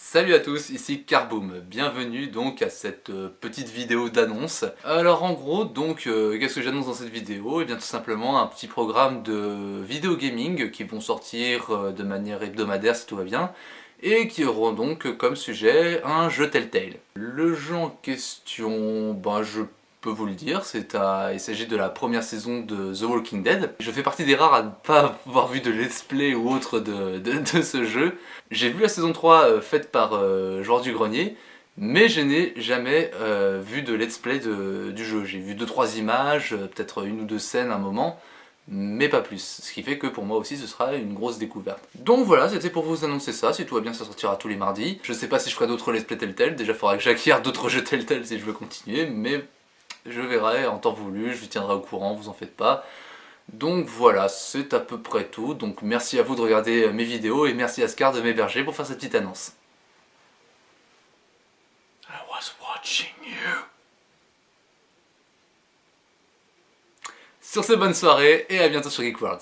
Salut à tous, ici Carboom, bienvenue donc à cette euh, petite vidéo d'annonce. Alors en gros, donc, euh, qu'est-ce que j'annonce dans cette vidéo? Et eh bien tout simplement un petit programme de vidéo gaming qui vont sortir euh, de manière hebdomadaire si tout va bien, et qui auront donc comme sujet un jeu Telltale. Le jeu en question, ben je peux vous le dire, il s'agit de la première saison de The Walking Dead. Je fais partie des rares à ne pas avoir vu de let's play ou autre de, ce jeu. J'ai vu la saison 3 euh, faite par euh, Joueur du Grenier, mais je n'ai jamais euh, vu de let's play du jeu. J'ai vu 2-3 images, peut-être une ou deux scènes à un moment, mais pas plus. Ce qui fait que pour moi aussi ce sera une grosse découverte. Donc voilà, c'était pour vous annoncer ça, si tout va bien ça sortira tous les mardis. Je sais pas si je ferai d'autres let's play Telltale, déjà il faudra que j'acquière d'autres jeux Telltale si je veux continuer, mais je verrai en temps voulu, je vous tiendrai au courant, vous en faites pas. Donc voilà, c'est à peu près tout. Donc merci à vous de regarder mes vidéos et merci à Scar de m'héberger pour faire cette petite annonce. Sur ce, bonne soirée et à bientôt sur Geek World.